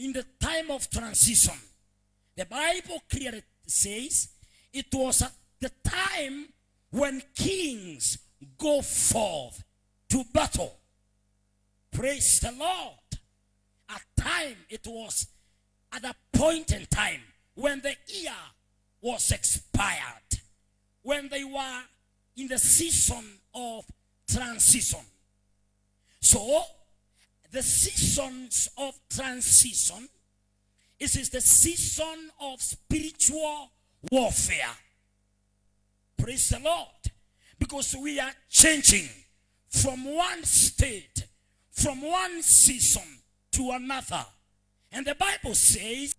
in the time of transition. The Bible clearly says it was at the time when kings go forth to battle. Praise the Lord. At time it was at a point in time when the year was expired, when they were in the season of transition. So, the seasons of transition it is the season of spiritual warfare. Praise the Lord. Because we are changing from one state, from one season to another. And the Bible says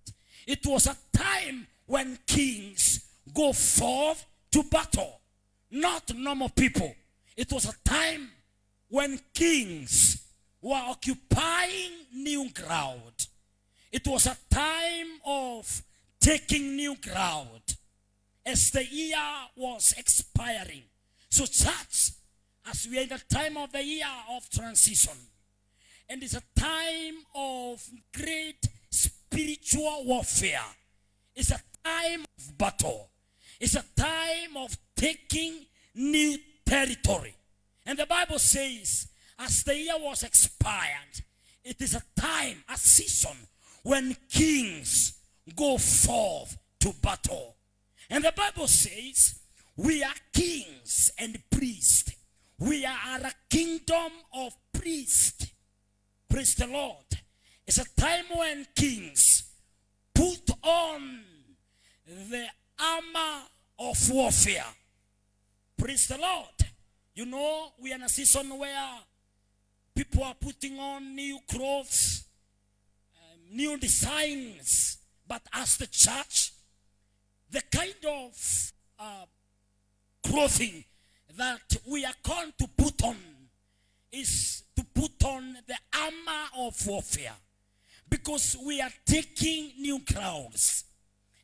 it was a time when kings go forth to battle, not normal people. It was a time when kings were occupying new ground. It was a time of taking new ground as the year was expiring. So, church, as we are in the time of the year of transition, and it's a time of great spiritual warfare, it's a time of battle, it's a time of taking new territory. And the Bible says, as the year was expired, it is a time, a season when kings go forth to battle. And the Bible says, we are kings and priests. We are a kingdom of priests. Praise the Lord. It's a time when kings put on the armor of warfare. Praise the Lord. You know, we are in a season where people are putting on new clothes new designs. But as the church, the kind of uh, clothing that we are called to put on is to put on the armor of warfare because we are taking new crowns.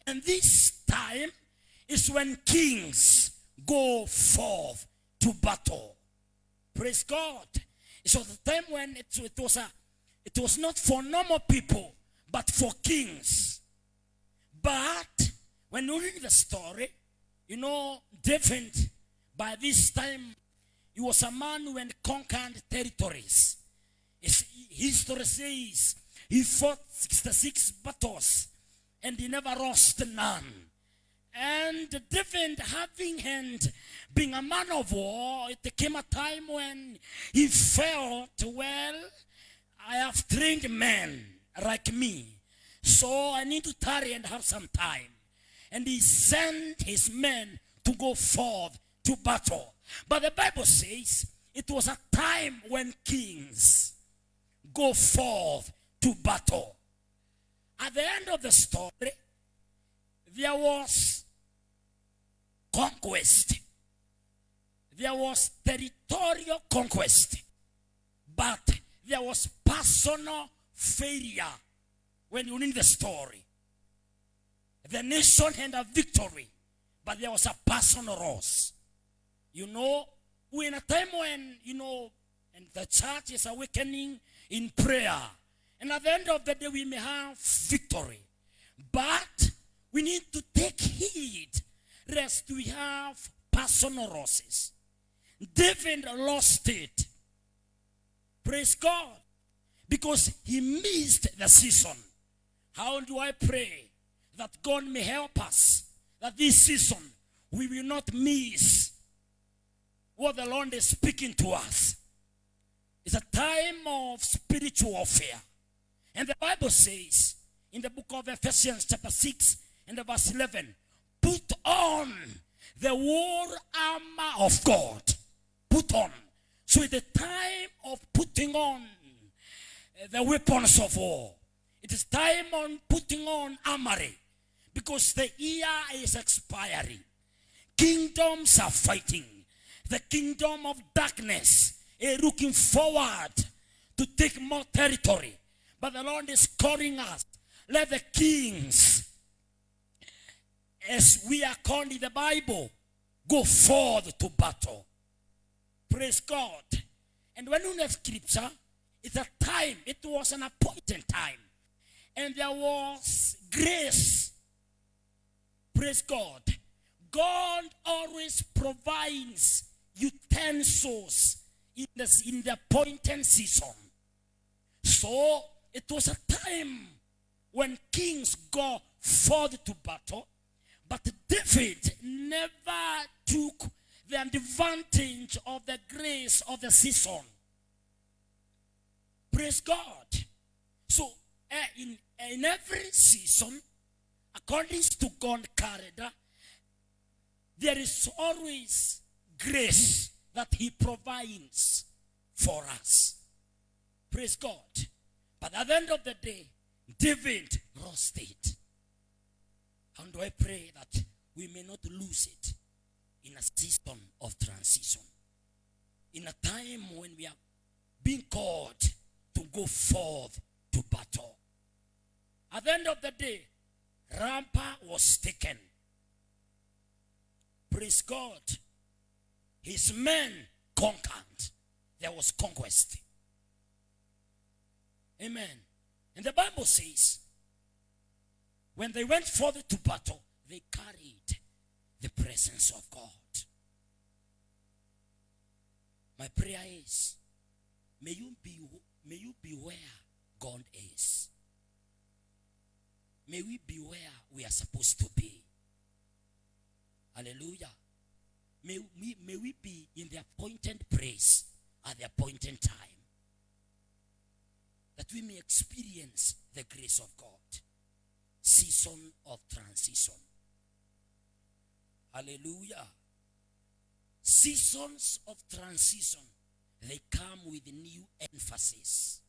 And this time is when kings go forth to battle. Praise God. Was the time when it, it was a it was not for normal people but for kings. But when you read the story, you know, David, by this time, he was a man who had conquered territories. His history says he fought 66 battles and he never lost none. And David, having and being a man of war, it came a time when he felt, well, I have trained men like me. So I need to tarry and have some time. And he sent his men to go forth to battle. But the Bible says it was a time when kings go forth to battle. At the end of the story, there was conquest. There was territorial conquest. But there was personal failure when you read the story. The nation had a victory, but there was a personal loss. You know, we're in a time when, you know, and the church is awakening in prayer. And at the end of the day, we may have victory. But we need to take heed lest we have personal losses. David lost it. Praise God. Because he missed the season. How do I pray that God may help us that this season we will not miss what the Lord is speaking to us? It's a time of spiritual warfare. And the Bible says in the book of Ephesians, chapter 6 and the verse 11, put on the war armor of God. Put on. So it's the time of putting on uh, the weapons of war. It is time on putting on armory because the year is expiring. Kingdoms are fighting. The kingdom of darkness is looking forward to take more territory. But the Lord is calling us. Let the kings, as we are called in the Bible, go forth to battle. Praise God. And when you have scripture, it's a time, it was an appointed time and there was grace. Praise God. God always provides utensils in the, in the appointed season. So it was a time when kings go forth to battle, but David never took the advantage of the grace of the season. Praise God. So uh, in, in every season, according to God character, there is always grace that he provides for us. Praise God. But at the end of the day, David it. And I pray that we may not lose it in a season of transition? In a time when we are being called to go forth to battle. At the end of the day, Rabbah was taken. Praise God. His men conquered. There was conquest. Amen. And the Bible says, when they went forth to battle, they carried the presence of God. My prayer is, may you be, may you be where God is. May we be where we are supposed to be. Hallelujah. May we, may we be in the appointed place at the appointed time. That we may experience the grace of God. Season of transition. Hallelujah. Seasons of transition, they come with new emphasis.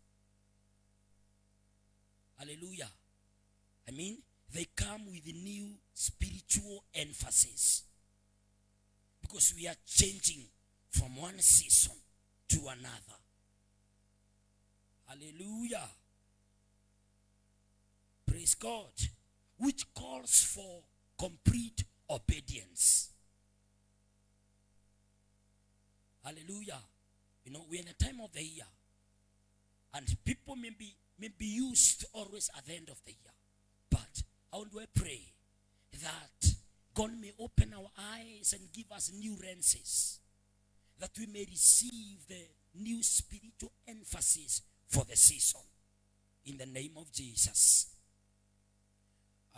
Hallelujah. I mean, they come with new spiritual emphasis. Because we are changing from one season to another. Hallelujah. Praise God. Which calls for complete obedience. Hallelujah. You know, we're in a time of the year. And people may be, may be used always at the end of the year. But how do I pray that God may open our eyes and give us new lenses, that we may receive the new spiritual emphasis for the season. In the name of Jesus.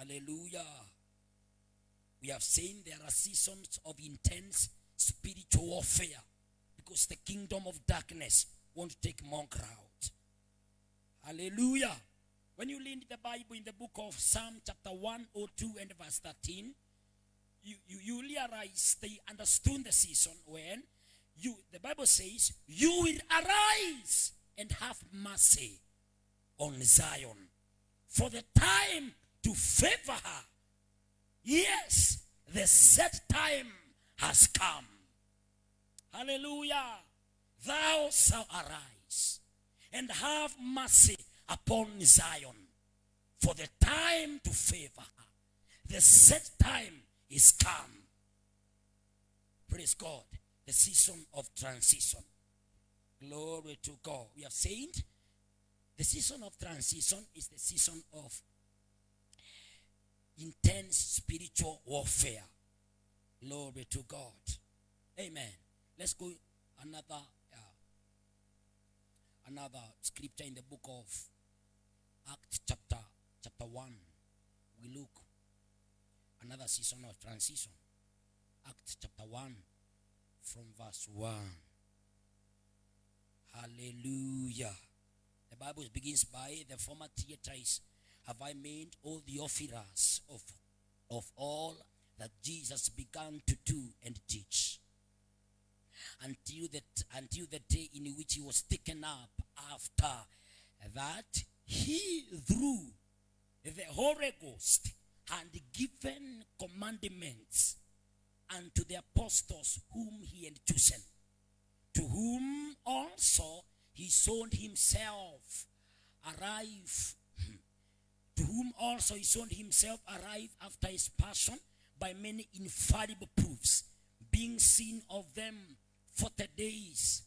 Hallelujah. We have seen there are seasons of intense spiritual warfare because the kingdom of darkness won't take more ground. Hallelujah. When you read the Bible in the book of Psalm chapter 102 and verse 13, you, you, you realize they understood the season when you the Bible says, You will arise and have mercy on Zion. For the time to favor her. Yes, the set time has come. Hallelujah. Thou shalt arise and have mercy upon Zion. For the time to favor her. The set time is come. Praise God. The season of transition. Glory to God. We have said the season of transition is the season of intense spiritual warfare. Glory to God. Amen. Let's go another uh, another scripture in the book of Acts chapter chapter 1. We look another season of transition. Acts chapter 1 from verse 1. Hallelujah. The Bible begins by the former theatres have I made all the offerers of, of all that Jesus began to do and teach. Until the, until the day in which he was taken up after that, he through the Holy Ghost and given commandments unto the apostles whom he had chosen, to whom also he sold himself arrive to whom also he sold himself arrived after his passion by many infallible proofs, being seen of them forty days,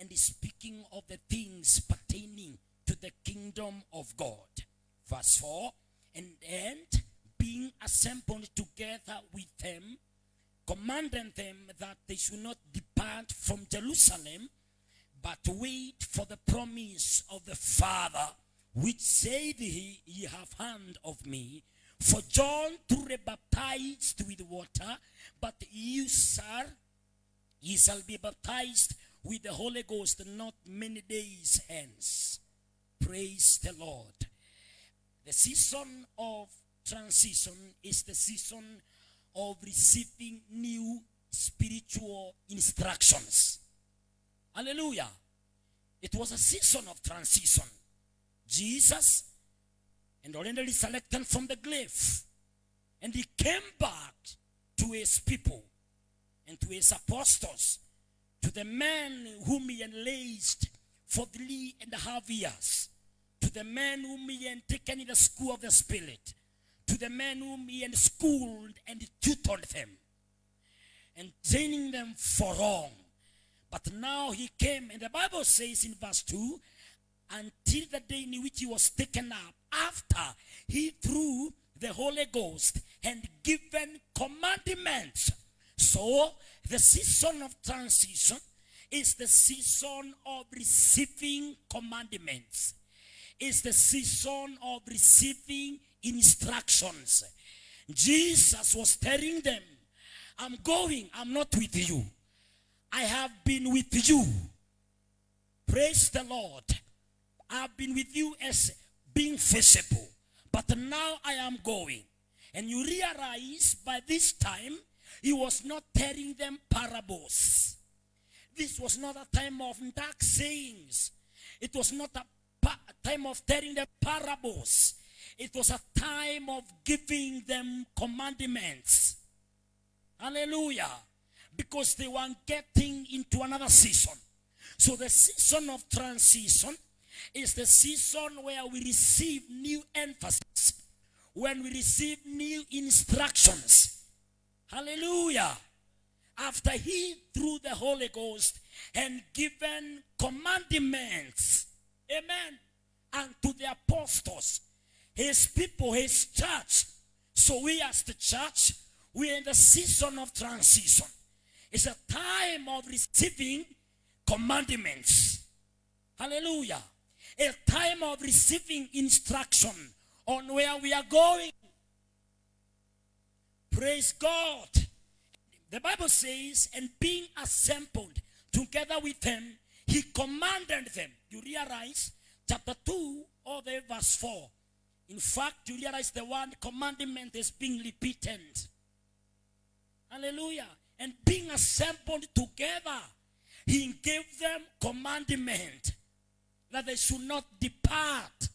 and speaking of the things pertaining to the kingdom of God. Verse 4 And, and being assembled together with them, commanding them that they should not depart from Jerusalem, but wait for the promise of the Father, which said he, Ye have hand of me. For John truly baptized with water, but you, sir, ye shall be baptized with the Holy Ghost not many days hence. Praise the Lord. The season of transition is the season of receiving new spiritual instructions. Hallelujah. It was a season of transition. Jesus and already selected from the grave. And he came back to his people and to his apostles, to the men whom he enlaced for three and a half years, to the men whom he had taken in the school of the Spirit, to the men whom he had schooled and tutored them, and training them for wrong. But now he came, and the Bible says in verse 2 until the day in which he was taken up, after he threw the Holy Ghost and given commandments. So, the season of transition is the season of receiving commandments. Is the season of receiving instructions. Jesus was telling them, I'm going, I'm not with you. I have been with you. Praise the Lord. I've been with you as being visible. But now I am going. And you realize by this time, he was not telling them parables. This was not a time of dark sayings. It was not a time of telling them parables. It was a time of giving them commandments. Hallelujah. Because they were getting into another season. So the season of transition is the season where we receive new emphasis, when we receive new instructions. Hallelujah. After he through the Holy Ghost and given commandments, amen, and to the apostles, his people, his church. So we as the church, we're in the season of transition. It's a time of receiving commandments. Hallelujah a time of receiving instruction on where we are going. Praise God. The Bible says, and being assembled together with them, he commanded them. You realize, chapter 2, or the verse 4. In fact, you realize the one commandment is being repeated. Hallelujah. And being assembled together, he gave them commandment that they should not depart.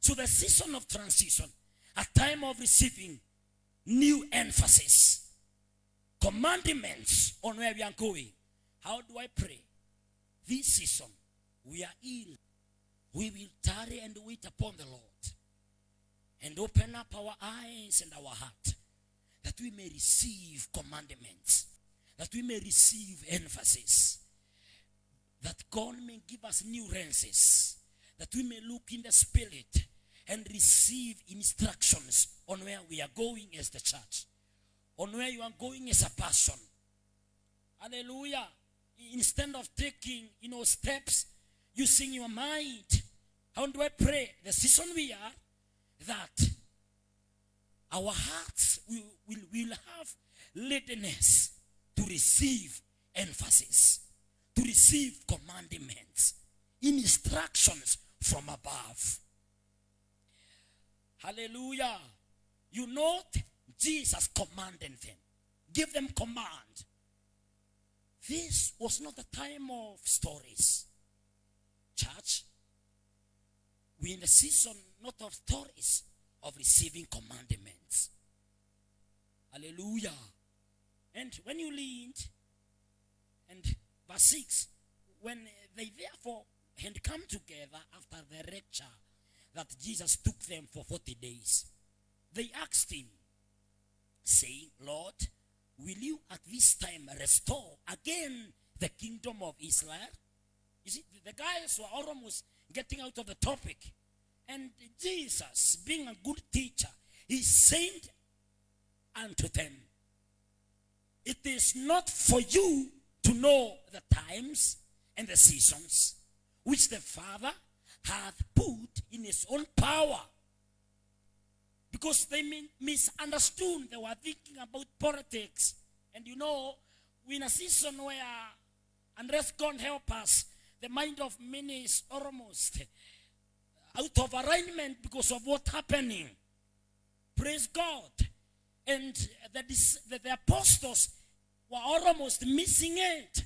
So the season of transition, a time of receiving new emphasis, commandments on where we are going. How do I pray? This season, we are ill. We will tarry and wait upon the Lord and open up our eyes and our heart that we may receive commandments, that we may receive emphasis that God may give us new lenses, that we may look in the spirit and receive instructions on where we are going as the church, on where you are going as a person. Hallelujah. Instead of taking, you know, steps using your mind, how do I pray? The season we are, that our hearts will, will, will have readiness to receive emphasis to receive commandments, instructions from above. Hallelujah. You know, Jesus commanded them, give them command. This was not a time of stories. Church, we in the season not of stories, of receiving commandments. Hallelujah. And when you leaned and Verse 6 When they therefore had come together after the rapture that Jesus took them for 40 days, they asked him, saying, Lord, will you at this time restore again the kingdom of Israel? You see, the guys were almost getting out of the topic. And Jesus, being a good teacher, he said unto them, It is not for you to know the times and the seasons which the Father hath put in his own power. Because they misunderstood, they were thinking about politics. And you know, we're in a season where, unless God help us, the mind of many is almost out of alignment because of what's happening. Praise God. And the, the, the apostles were almost missing it.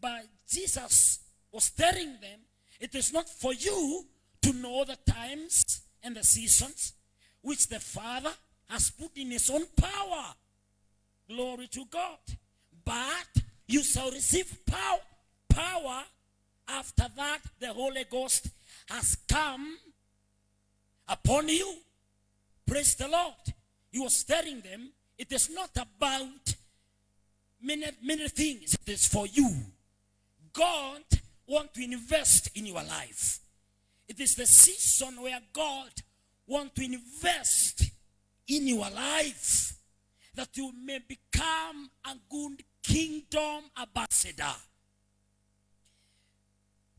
But Jesus was telling them, it is not for you to know the times and the seasons which the Father has put in his own power. Glory to God. But you shall receive power, power after that the Holy Ghost has come upon you. Praise the Lord. He was telling them it is not about many, many things, it is for you. God want to invest in your life. It is the season where God want to invest in your life that you may become a good kingdom ambassador.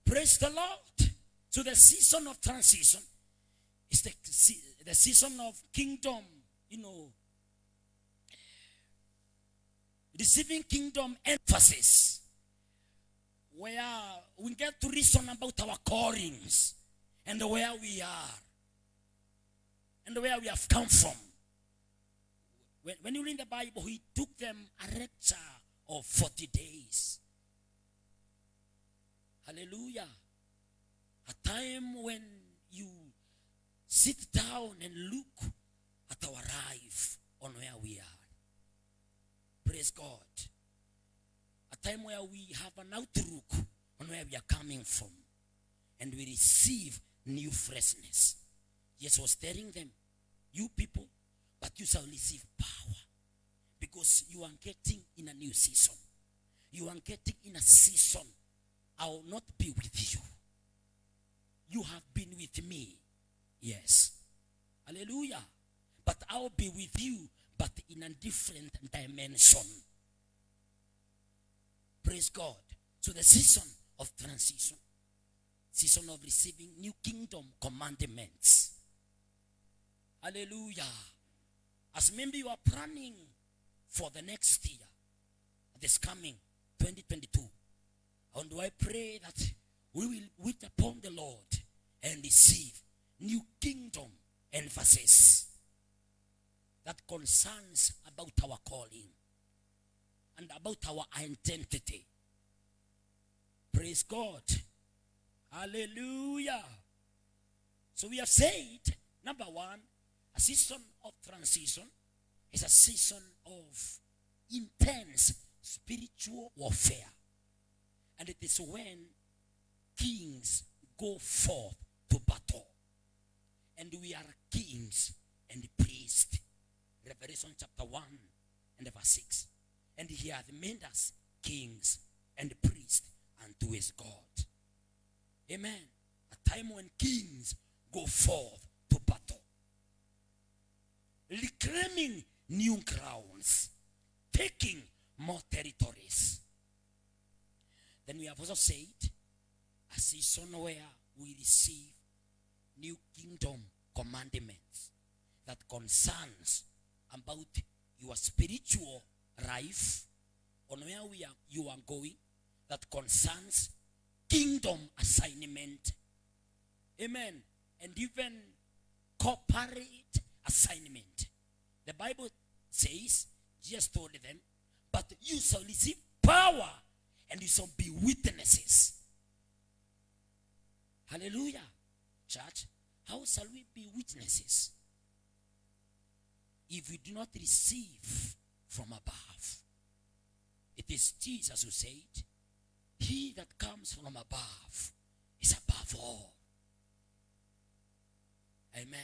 Praise the Lord. So the season of transition is the, the season of kingdom, you know, receiving kingdom emphasis, where we get to reason about our callings and where we are and where we have come from. When, when you read the Bible, he took them a lecture of 40 days. Hallelujah. A time when you sit down and look at our life on where we are. Praise God. A time where we have an outlook on where we are coming from and we receive new freshness. Jesus was telling them, You people, but you shall receive power because you are getting in a new season. You are getting in a season. I will not be with you. You have been with me. Yes. Hallelujah. But I'll be with you, but in a different dimension. Praise God. So the season of transition, season of receiving new kingdom commandments. Hallelujah. As maybe you are planning for the next year, this coming 2022, and do I pray that we will wait upon the Lord and receive new kingdom emphasis that concerns about our calling and about our identity. Praise God. Hallelujah. So we have said, number one, a season of transition is a season of intense spiritual warfare. And it is when kings go forth to battle. And we are kings and priests. Revelation chapter 1 and verse 6. And he hath made us kings and priests unto his God. Amen. A time when kings go forth to battle. Reclaiming new crowns, Taking more territories. Then we have also said a season where we receive new kingdom commandments that concerns about your spiritual life on where we are you are going that concerns kingdom assignment. Amen. And even corporate assignment. The bible says jesus told them but you shall receive power and you shall be witnesses. Hallelujah. Church how shall we be witnesses if we do not receive from above. It is Jesus who said, He that comes from above is above all. Amen.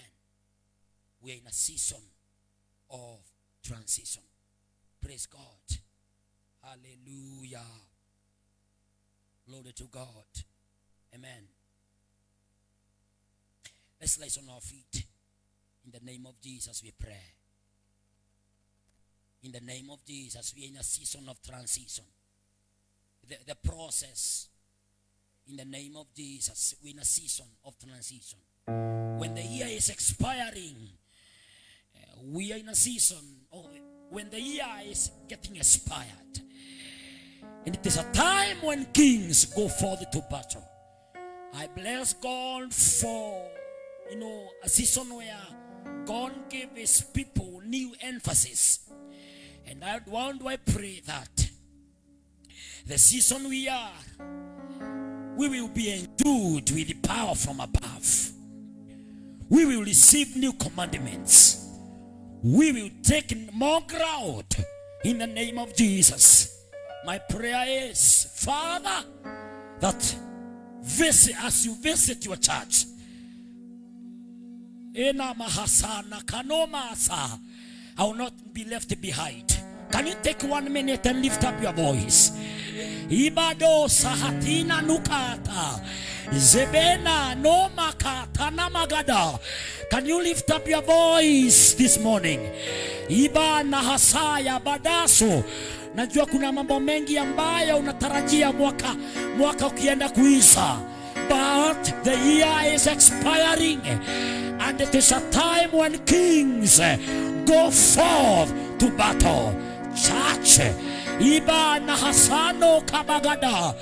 We are in a season of transition. Praise God. Hallelujah. Glory to God. Amen. Let's rise on our feet. In the name of Jesus, we pray. In the name of Jesus, we are in a season of transition. The, the process, in the name of Jesus, we're in a season of transition. When the year is expiring, uh, we are in a season of when the year is getting expired. And it is a time when kings go forth to battle. I bless God for, you know, a season where God gave his people new emphasis. And I want to pray that the season we are, we will be endued with the power from above. We will receive new commandments. We will take more ground in the name of Jesus. My prayer is, Father, that visit as you visit your church. I will not be left behind. Can you take one minute and lift up your voice? Ibado sahatina nukata. Zebena no makata namagada. Can you lift up your voice this morning? Iba na hasaya badaso. Najua kuna mambo mengi ambayo unatarajia mwaka mwaka ukienda kuisha. But the year is expiring and it is a time when kings go forth to battle. Church, Iba na Hasano Kabagada.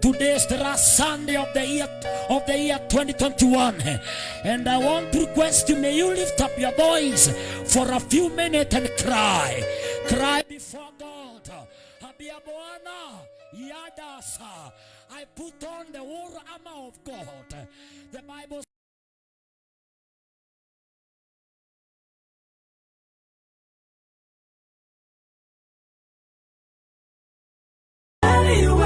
Today is the last Sunday of the year of the year 2021, and I want to request you: May you lift up your voice for a few minutes and cry, cry before God. Yadasa. I put on the whole armor of God. The Bible you